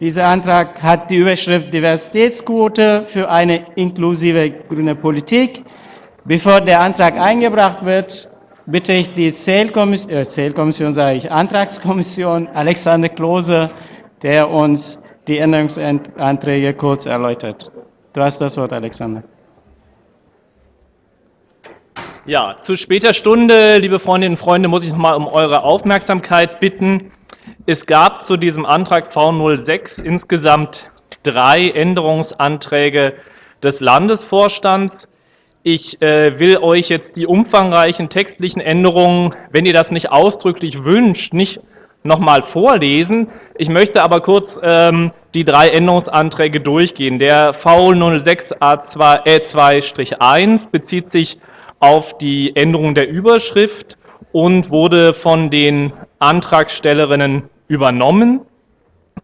Dieser Antrag hat die Überschrift Diversitätsquote für eine inklusive grüne Politik. Bevor der Antrag eingebracht wird, bitte ich die Zählkommission, äh, Zählkommission sage ich, Antragskommission Alexander Klose, der uns die Änderungsanträge kurz erläutert. Du hast das Wort, Alexander. Ja, zu später Stunde, liebe Freundinnen und Freunde, muss ich noch mal um eure Aufmerksamkeit bitten. Es gab zu diesem Antrag V06 insgesamt drei Änderungsanträge des Landesvorstands. Ich äh, will euch jetzt die umfangreichen textlichen Änderungen, wenn ihr das nicht ausdrücklich wünscht, nicht nochmal vorlesen. Ich möchte aber kurz ähm, die drei Änderungsanträge durchgehen. Der V06A2-1 bezieht sich auf die Änderung der Überschrift und wurde von den Antragstellerinnen übernommen.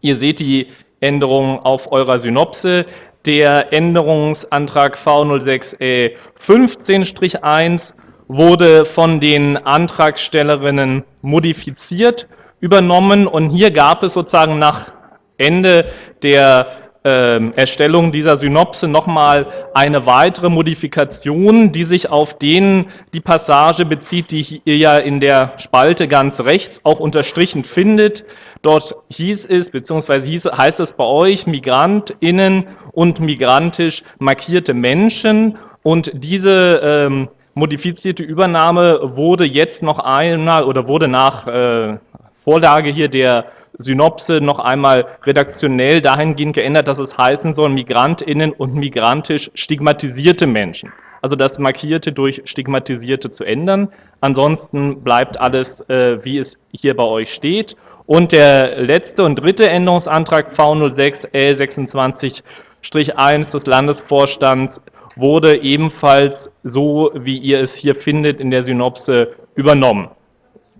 Ihr seht die Änderung auf eurer Synopse. Der Änderungsantrag V06E 15-1 wurde von den Antragstellerinnen modifiziert, übernommen und hier gab es sozusagen nach Ende der äh, Erstellung dieser Synopse nochmal eine weitere Modifikation, die sich auf den, die Passage bezieht, die ihr ja in der Spalte ganz rechts auch unterstrichen findet. Dort hieß es, beziehungsweise hieß, heißt es bei euch, MigrantInnen und migrantisch markierte Menschen. Und diese ähm, modifizierte Übernahme wurde jetzt noch einmal oder wurde nach äh, Vorlage hier der Synopse noch einmal redaktionell dahingehend geändert, dass es heißen soll, MigrantInnen und migrantisch stigmatisierte Menschen. Also das Markierte durch Stigmatisierte zu ändern. Ansonsten bleibt alles, äh, wie es hier bei euch steht. Und der letzte und dritte Änderungsantrag V06 L26-1 des Landesvorstands wurde ebenfalls so, wie ihr es hier findet, in der Synopse übernommen.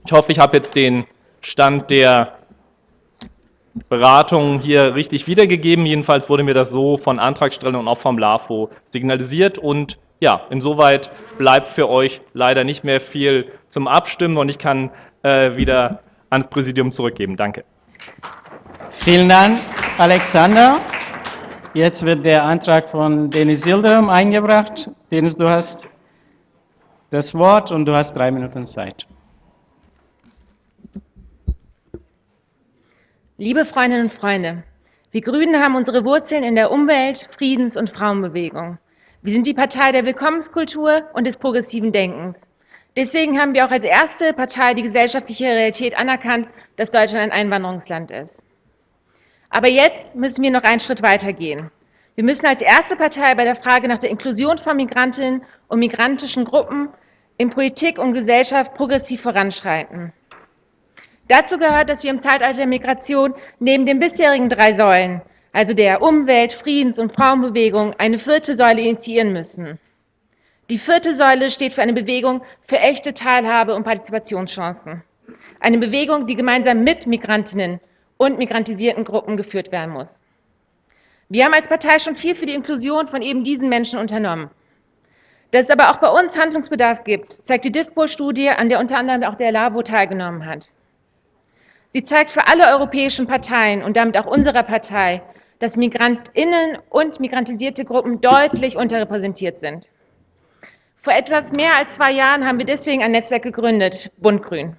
Ich hoffe, ich habe jetzt den Stand der Beratungen hier richtig wiedergegeben. Jedenfalls wurde mir das so von Antragstellern und auch vom LAFO signalisiert. Und ja, insoweit bleibt für euch leider nicht mehr viel zum Abstimmen und ich kann äh, wieder ans Präsidium zurückgeben. Danke. Vielen Dank, Alexander. Jetzt wird der Antrag von Denis Yildirim eingebracht. Denis, du hast das Wort und du hast drei Minuten Zeit. Liebe Freundinnen und Freunde, wir Grünen haben unsere Wurzeln in der Umwelt-, Friedens- und Frauenbewegung. Wir sind die Partei der Willkommenskultur und des progressiven Denkens. Deswegen haben wir auch als erste Partei die gesellschaftliche Realität anerkannt, dass Deutschland ein Einwanderungsland ist. Aber jetzt müssen wir noch einen Schritt weitergehen. Wir müssen als erste Partei bei der Frage nach der Inklusion von Migrantinnen und migrantischen Gruppen in Politik und Gesellschaft progressiv voranschreiten. Dazu gehört, dass wir im Zeitalter der Migration neben den bisherigen drei Säulen, also der Umwelt-, Friedens- und Frauenbewegung, eine vierte Säule initiieren müssen. Die vierte Säule steht für eine Bewegung für echte Teilhabe und Partizipationschancen. Eine Bewegung, die gemeinsam mit Migrantinnen und migrantisierten Gruppen geführt werden muss. Wir haben als Partei schon viel für die Inklusion von eben diesen Menschen unternommen. Dass es aber auch bei uns Handlungsbedarf gibt, zeigt die DIFPO-Studie, an der unter anderem auch der LAVO teilgenommen hat. Sie zeigt für alle europäischen Parteien und damit auch unserer Partei, dass Migrantinnen und migrantisierte Gruppen deutlich unterrepräsentiert sind. Vor etwas mehr als zwei Jahren haben wir deswegen ein Netzwerk gegründet, Bundgrün.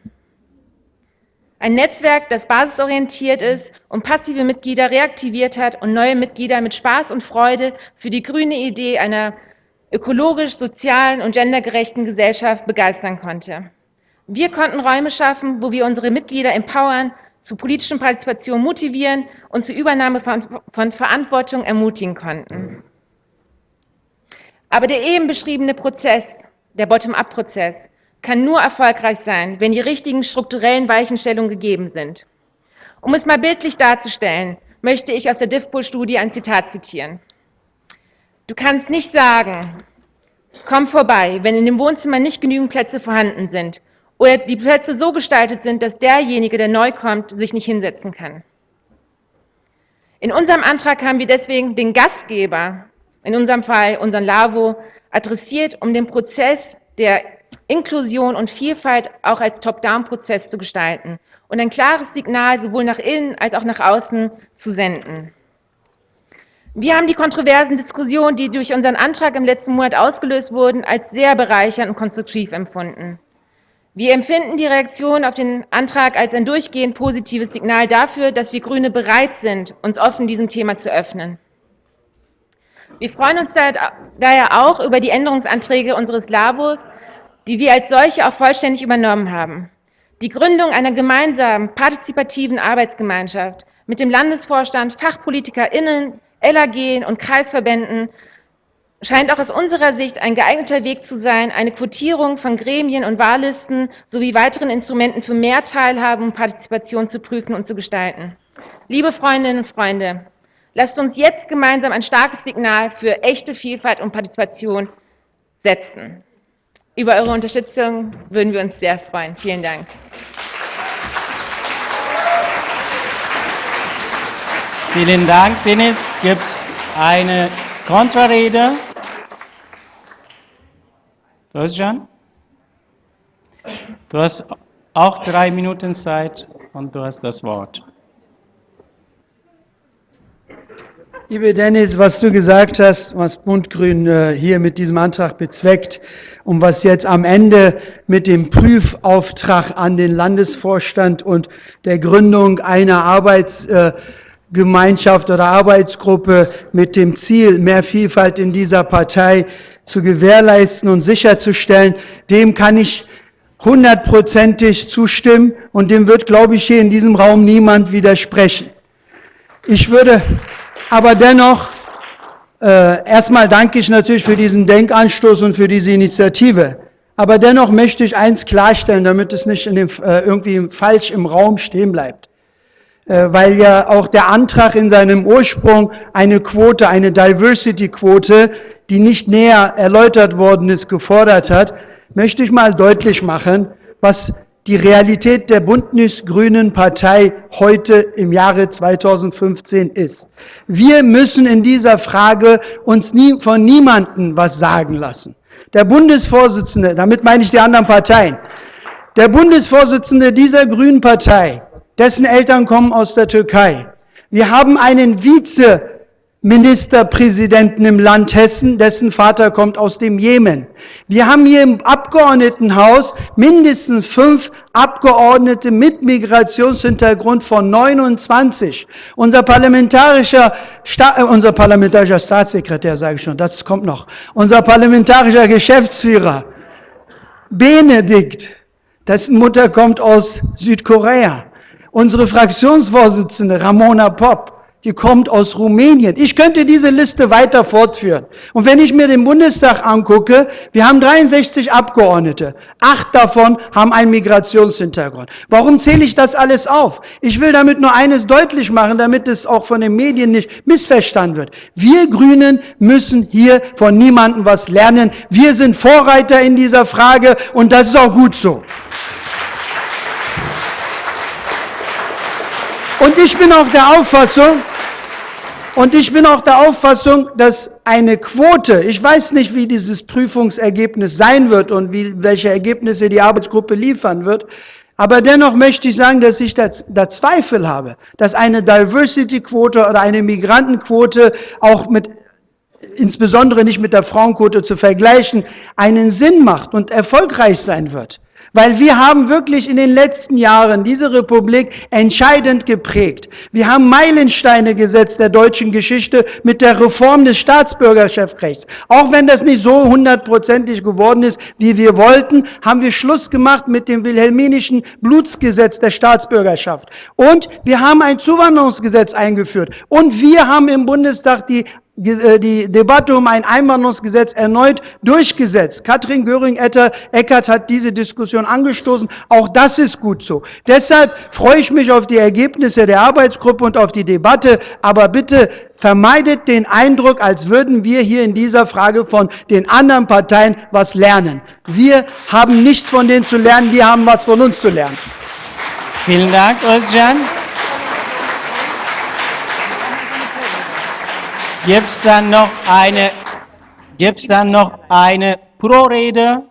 Ein Netzwerk, das basisorientiert ist und passive Mitglieder reaktiviert hat und neue Mitglieder mit Spaß und Freude für die grüne Idee einer ökologisch, sozialen und gendergerechten Gesellschaft begeistern konnte. Wir konnten Räume schaffen, wo wir unsere Mitglieder empowern, zu politischen Partizipation motivieren und zur Übernahme von, von Verantwortung ermutigen konnten. Aber der eben beschriebene Prozess, der Bottom-up-Prozess, kann nur erfolgreich sein, wenn die richtigen strukturellen Weichenstellungen gegeben sind. Um es mal bildlich darzustellen, möchte ich aus der DIFPO-Studie ein Zitat zitieren. Du kannst nicht sagen, komm vorbei, wenn in dem Wohnzimmer nicht genügend Plätze vorhanden sind oder die Plätze so gestaltet sind, dass derjenige, der neu kommt, sich nicht hinsetzen kann. In unserem Antrag haben wir deswegen den Gastgeber, in unserem Fall unseren LAVO, adressiert, um den Prozess der Inklusion und Vielfalt auch als Top-Down-Prozess zu gestalten und ein klares Signal sowohl nach innen als auch nach außen zu senden. Wir haben die kontroversen Diskussionen, die durch unseren Antrag im letzten Monat ausgelöst wurden, als sehr bereichernd und konstruktiv empfunden. Wir empfinden die Reaktion auf den Antrag als ein durchgehend positives Signal dafür, dass wir Grüne bereit sind, uns offen diesem Thema zu öffnen. Wir freuen uns daher auch über die Änderungsanträge unseres Labos, die wir als solche auch vollständig übernommen haben. Die Gründung einer gemeinsamen partizipativen Arbeitsgemeinschaft mit dem Landesvorstand, FachpolitikerInnen, LAG und Kreisverbänden scheint auch aus unserer Sicht ein geeigneter Weg zu sein, eine Quotierung von Gremien und Wahllisten sowie weiteren Instrumenten für mehr Teilhabe und Partizipation zu prüfen und zu gestalten. Liebe Freundinnen und Freunde, lasst uns jetzt gemeinsam ein starkes Signal für echte Vielfalt und Partizipation setzen. Über eure Unterstützung würden wir uns sehr freuen. Vielen Dank. Vielen Dank, Dennis. Gibt es eine Kontrarede? Özcan? Du hast auch drei Minuten Zeit und du hast das Wort. Liebe Dennis, was du gesagt hast, was Bundgrün äh, hier mit diesem Antrag bezweckt und was jetzt am Ende mit dem Prüfauftrag an den Landesvorstand und der Gründung einer Arbeits äh, Gemeinschaft oder Arbeitsgruppe mit dem Ziel, mehr Vielfalt in dieser Partei zu gewährleisten und sicherzustellen, dem kann ich hundertprozentig zustimmen und dem wird, glaube ich, hier in diesem Raum niemand widersprechen. Ich würde aber dennoch, äh, erstmal danke ich natürlich für diesen Denkanstoß und für diese Initiative. Aber dennoch möchte ich eins klarstellen, damit es nicht in dem, äh, irgendwie falsch im Raum stehen bleibt. Äh, weil ja auch der Antrag in seinem Ursprung eine Quote, eine Diversity-Quote, die nicht näher erläutert worden ist, gefordert hat, möchte ich mal deutlich machen, was die Realität der Bündnis-Grünen Partei heute im Jahre 2015 ist. Wir müssen in dieser Frage uns nie, von niemandem was sagen lassen. Der Bundesvorsitzende, damit meine ich die anderen Parteien, der Bundesvorsitzende dieser Grünen Partei dessen Eltern kommen aus der Türkei. Wir haben einen Vizeministerpräsidenten im Land Hessen, dessen Vater kommt aus dem Jemen. Wir haben hier im Abgeordnetenhaus mindestens fünf Abgeordnete mit Migrationshintergrund von 29. Unser parlamentarischer, Sta äh, unser parlamentarischer Staatssekretär, sage ich schon, das kommt noch, unser parlamentarischer Geschäftsführer, Benedikt, dessen Mutter kommt aus Südkorea. Unsere Fraktionsvorsitzende Ramona Popp, die kommt aus Rumänien. Ich könnte diese Liste weiter fortführen. Und wenn ich mir den Bundestag angucke, wir haben 63 Abgeordnete. Acht davon haben einen Migrationshintergrund. Warum zähle ich das alles auf? Ich will damit nur eines deutlich machen, damit es auch von den Medien nicht missverstanden wird. Wir Grünen müssen hier von niemandem was lernen. Wir sind Vorreiter in dieser Frage und das ist auch gut so. Und ich bin auch der Auffassung, und ich bin auch der Auffassung, dass eine Quote, ich weiß nicht, wie dieses Prüfungsergebnis sein wird und wie, welche Ergebnisse die Arbeitsgruppe liefern wird, aber dennoch möchte ich sagen, dass ich da, da Zweifel habe, dass eine Diversity-Quote oder eine Migrantenquote auch mit insbesondere nicht mit der Frauenquote zu vergleichen, einen Sinn macht und erfolgreich sein wird. Weil wir haben wirklich in den letzten Jahren diese Republik entscheidend geprägt. Wir haben Meilensteine gesetzt der deutschen Geschichte mit der Reform des Staatsbürgerschaftsrechts. Auch wenn das nicht so hundertprozentig geworden ist, wie wir wollten, haben wir Schluss gemacht mit dem wilhelminischen Blutsgesetz der Staatsbürgerschaft. Und wir haben ein Zuwanderungsgesetz eingeführt. Und wir haben im Bundestag die die Debatte um ein Einwanderungsgesetz erneut durchgesetzt. Katrin Göring-Eckert hat diese Diskussion angestoßen. Auch das ist gut so. Deshalb freue ich mich auf die Ergebnisse der Arbeitsgruppe und auf die Debatte. Aber bitte vermeidet den Eindruck, als würden wir hier in dieser Frage von den anderen Parteien was lernen. Wir haben nichts von denen zu lernen, die haben was von uns zu lernen. Vielen Dank, Özcan. Gibt es dann noch eine, gibt's dann noch eine Pro-Rede?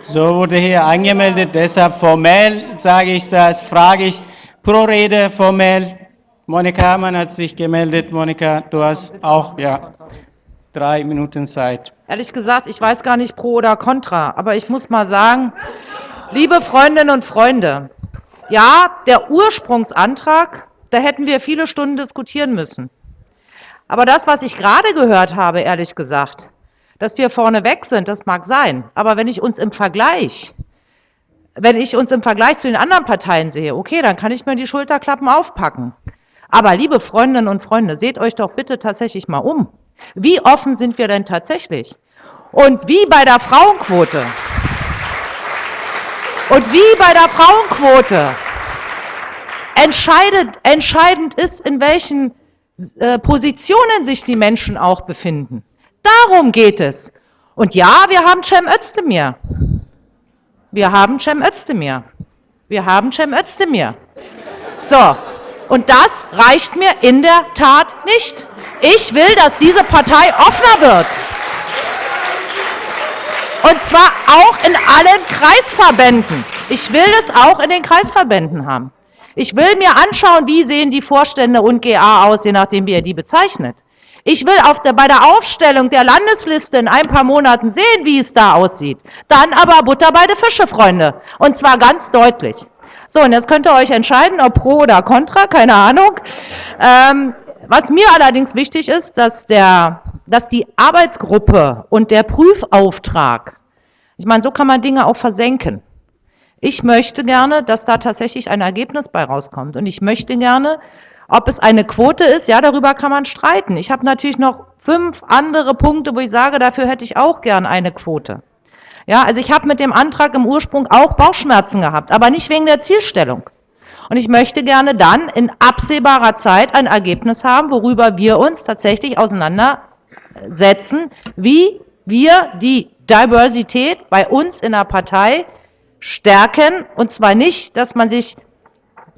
So wurde hier angemeldet, deshalb formell sage ich das, frage ich pro Rede formell. Monika Hamann hat sich gemeldet. Monika, du hast auch ja, drei Minuten Zeit. Ehrlich gesagt, ich weiß gar nicht pro oder contra, aber ich muss mal sagen, liebe Freundinnen und Freunde, ja, der Ursprungsantrag, da hätten wir viele Stunden diskutieren müssen. Aber das, was ich gerade gehört habe, ehrlich gesagt, dass wir vorne weg sind, das mag sein. Aber wenn ich uns im Vergleich, wenn ich uns im Vergleich zu den anderen Parteien sehe, okay, dann kann ich mir die Schulterklappen aufpacken. Aber liebe Freundinnen und Freunde, seht euch doch bitte tatsächlich mal um. Wie offen sind wir denn tatsächlich? Und wie bei der Frauenquote. Und wie bei der Frauenquote. Entscheidet, entscheidend ist, in welchen äh, Positionen sich die Menschen auch befinden. Darum geht es. Und ja, wir haben Cem Özdemir. Wir haben Cem Özdemir. Wir haben Cem Özdemir. So, und das reicht mir in der Tat nicht. Ich will, dass diese Partei offener wird. Und zwar auch in allen Kreisverbänden. Ich will das auch in den Kreisverbänden haben. Ich will mir anschauen, wie sehen die Vorstände und GA aus, je nachdem, wie er die bezeichnet. Ich will auf der, bei der Aufstellung der Landesliste in ein paar Monaten sehen, wie es da aussieht. Dann aber Butter bei den Fische, Freunde. Und zwar ganz deutlich. So, und jetzt könnt ihr euch entscheiden, ob pro oder contra, keine Ahnung. Ähm, was mir allerdings wichtig ist, dass, der, dass die Arbeitsgruppe und der Prüfauftrag, ich meine, so kann man Dinge auch versenken. Ich möchte gerne, dass da tatsächlich ein Ergebnis bei rauskommt. Und ich möchte gerne, ob es eine Quote ist, ja, darüber kann man streiten. Ich habe natürlich noch fünf andere Punkte, wo ich sage, dafür hätte ich auch gern eine Quote. Ja, also ich habe mit dem Antrag im Ursprung auch Bauchschmerzen gehabt, aber nicht wegen der Zielstellung. Und ich möchte gerne dann in absehbarer Zeit ein Ergebnis haben, worüber wir uns tatsächlich auseinandersetzen, wie wir die Diversität bei uns in der Partei stärken. Und zwar nicht, dass man sich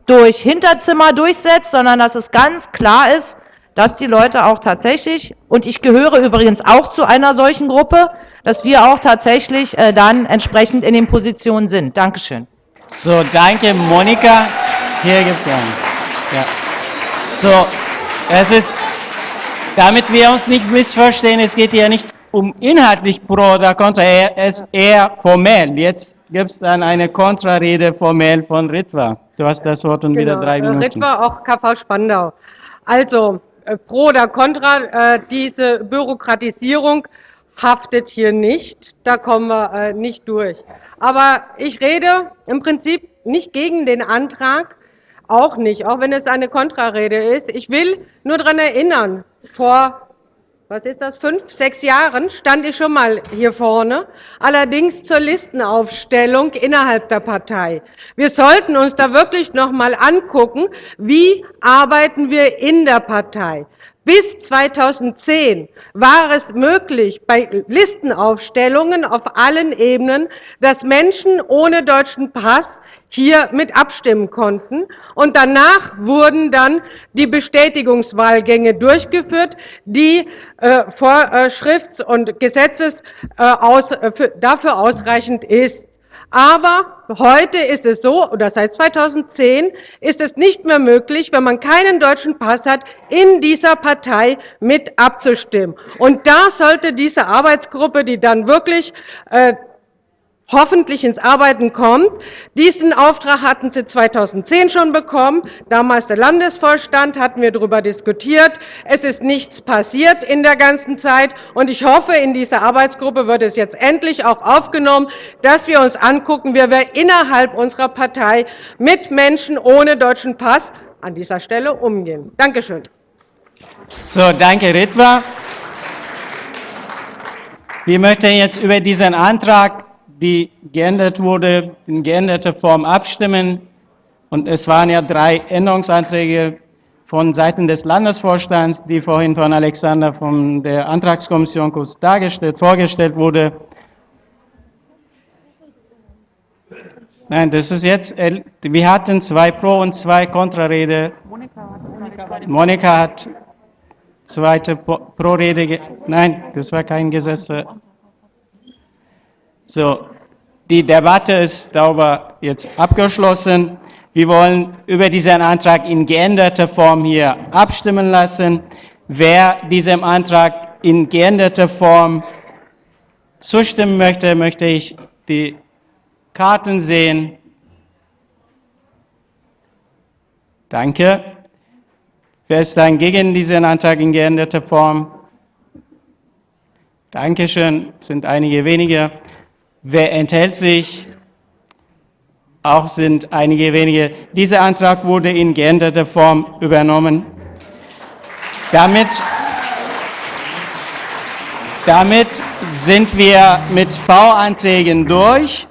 durch Hinterzimmer durchsetzt, sondern dass es ganz klar ist, dass die Leute auch tatsächlich, und ich gehöre übrigens auch zu einer solchen Gruppe, dass wir auch tatsächlich äh, dann entsprechend in den Positionen sind. Dankeschön. So, danke Monika. Hier gibt es einen. Ja. So, es ist, damit wir uns nicht missverstehen, es geht hier nicht um inhaltlich pro oder contra, es ist eher formell. Jetzt gibt es dann eine Kontrarede formell von Ritwa. Du hast das Wort und wieder Genau, drei äh, Minuten. Ritwa, auch KV Spandau. Also, äh, pro oder contra, äh, diese Bürokratisierung haftet hier nicht. Da kommen wir nicht durch. Aber ich rede im Prinzip nicht gegen den Antrag, auch nicht, auch wenn es eine Kontrarede ist. Ich will nur daran erinnern, vor was ist das, fünf, sechs Jahren stand ich schon mal hier vorne, allerdings zur Listenaufstellung innerhalb der Partei. Wir sollten uns da wirklich noch mal angucken, wie arbeiten wir in der Partei. Bis 2010 war es möglich, bei Listenaufstellungen auf allen Ebenen, dass Menschen ohne deutschen Pass hier mit abstimmen konnten. Und danach wurden dann die Bestätigungswahlgänge durchgeführt, die äh, Vorschrifts- und Gesetzes äh, aus, äh, für, dafür ausreichend ist. Aber heute ist es so, oder seit 2010 ist es nicht mehr möglich, wenn man keinen deutschen Pass hat, in dieser Partei mit abzustimmen. Und da sollte diese Arbeitsgruppe, die dann wirklich äh, hoffentlich ins Arbeiten kommt. Diesen Auftrag hatten Sie 2010 schon bekommen. Damals der Landesvorstand, hatten wir darüber diskutiert. Es ist nichts passiert in der ganzen Zeit. Und ich hoffe, in dieser Arbeitsgruppe wird es jetzt endlich auch aufgenommen, dass wir uns angucken, wie wir innerhalb unserer Partei mit Menschen ohne deutschen Pass an dieser Stelle umgehen. Dankeschön. So, danke Ritwa. Wir möchten jetzt über diesen Antrag, die geändert wurde, in geänderter Form abstimmen. Und es waren ja drei Änderungsanträge von Seiten des Landesvorstands, die vorhin von Alexander von der Antragskommission kurz dargestellt, vorgestellt wurde. Nein, das ist jetzt, wir hatten zwei Pro- und zwei Kontrarede. Monika hat zweite Pro-Rede, nein, das war kein Gesetz. So, Die Debatte ist darüber jetzt abgeschlossen. Wir wollen über diesen Antrag in geänderter Form hier abstimmen lassen. Wer diesem Antrag in geänderter Form zustimmen möchte, möchte ich die Karten sehen. Danke. Wer ist dann gegen diesen Antrag in geänderter Form? Dankeschön, es sind einige wenige. Wer enthält sich? Auch sind einige wenige. Dieser Antrag wurde in geänderter Form übernommen. Damit, damit sind wir mit V-Anträgen durch.